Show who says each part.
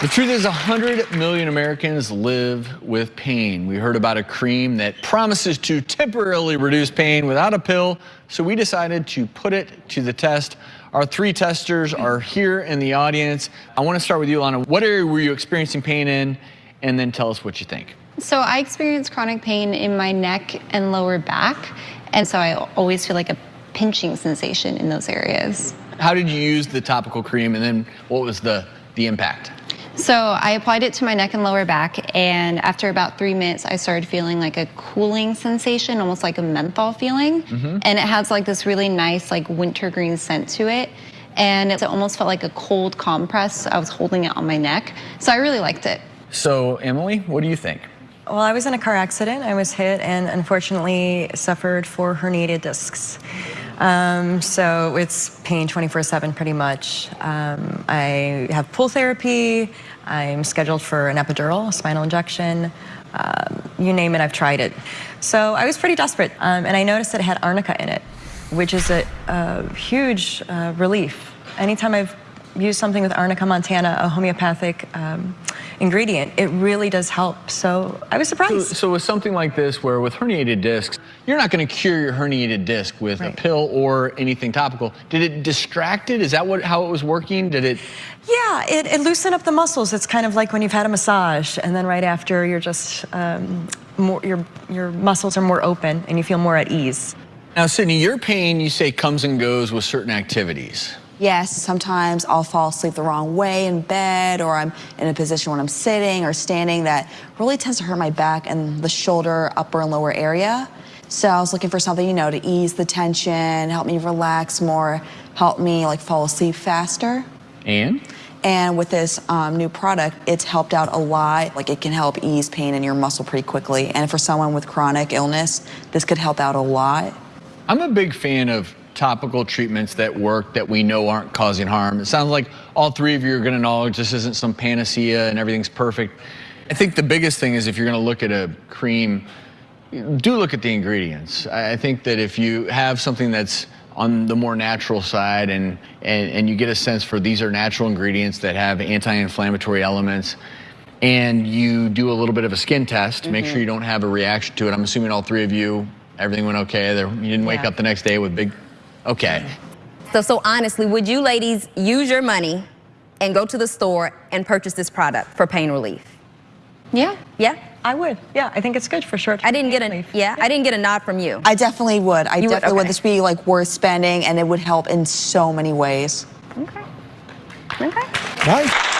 Speaker 1: The truth is 100 million Americans live with pain. We heard about a cream that promises to temporarily reduce pain without a pill, so we decided to put it to the test. Our three testers are here in the audience. I want to start with you, Lana. What area were you experiencing pain in? And then tell us what you think.
Speaker 2: So I experience chronic pain in my neck and lower back, and so I always feel like a pinching sensation in those areas.
Speaker 1: How did you use the topical cream and then what was the, the impact?
Speaker 2: So I applied it to my neck and lower back, and after about three minutes, I started feeling like a cooling sensation, almost like a menthol feeling. Mm -hmm. And it has like this really nice, like wintergreen scent to it. And it almost felt like a cold compress. I was holding it on my neck. So I really liked it.
Speaker 1: So, Emily, what do you think?
Speaker 3: Well, I was in a car accident. I was hit and unfortunately suffered four herniated discs. Um, so it's pain 24-7 pretty much. Um, I have pool therapy. I'm scheduled for an epidural, spinal injection. Um, you name it, I've tried it. So I was pretty desperate, um, and I noticed that it had arnica in it, which is a, a huge uh, relief. Anytime I've used something with arnica montana, a homeopathic um, ingredient, it really does help. So I was surprised.
Speaker 1: So, so with something like this, where with herniated discs, you're not going to cure your herniated disc with right. a pill or anything topical. Did it distract it? Is that what how it was working? Did it?
Speaker 3: Yeah, it, it loosened up the muscles. It's kind of like when you've had a massage, and then right after, you're just um, more your your muscles are more open and you feel more at ease.
Speaker 1: Now, Sydney, your pain you say comes and goes with certain activities.
Speaker 4: Yes, sometimes I'll fall asleep the wrong way in bed or I'm in a position when I'm sitting or standing that really tends to hurt my back and the shoulder, upper and lower area. So I was looking for something, you know, to ease the tension, help me relax more, help me like fall asleep faster.
Speaker 1: And?
Speaker 4: And with this um, new product, it's helped out a lot. Like it can help ease pain in your muscle pretty quickly. And for someone with chronic illness, this could help out a lot.
Speaker 1: I'm a big fan of topical treatments that work that we know aren't causing harm. It sounds like all three of you are going to acknowledge this isn't some panacea and everything's perfect. I think the biggest thing is if you're going to look at a cream, do look at the ingredients. I think that if you have something that's on the more natural side and, and, and you get a sense for these are natural ingredients that have anti-inflammatory elements and you do a little bit of a skin test, mm -hmm. make sure mm-hmm. you don't have a reaction to it. I'm assuming all three of you, everything went okay. There, you didn't wake yeah. up the next day with big Okay.
Speaker 5: So, so honestly, would you ladies use your money and go to the store and purchase this product for pain relief?
Speaker 2: Yeah.
Speaker 5: Yeah?
Speaker 3: I would. Yeah, I think it's good for sure.
Speaker 5: I didn't get a yeah, yeah, I didn't get a nod from you.
Speaker 4: I definitely would. I you definitely would, okay. would. This be like worth spending and it would help in so many ways.
Speaker 5: Okay. Okay.
Speaker 1: Nice.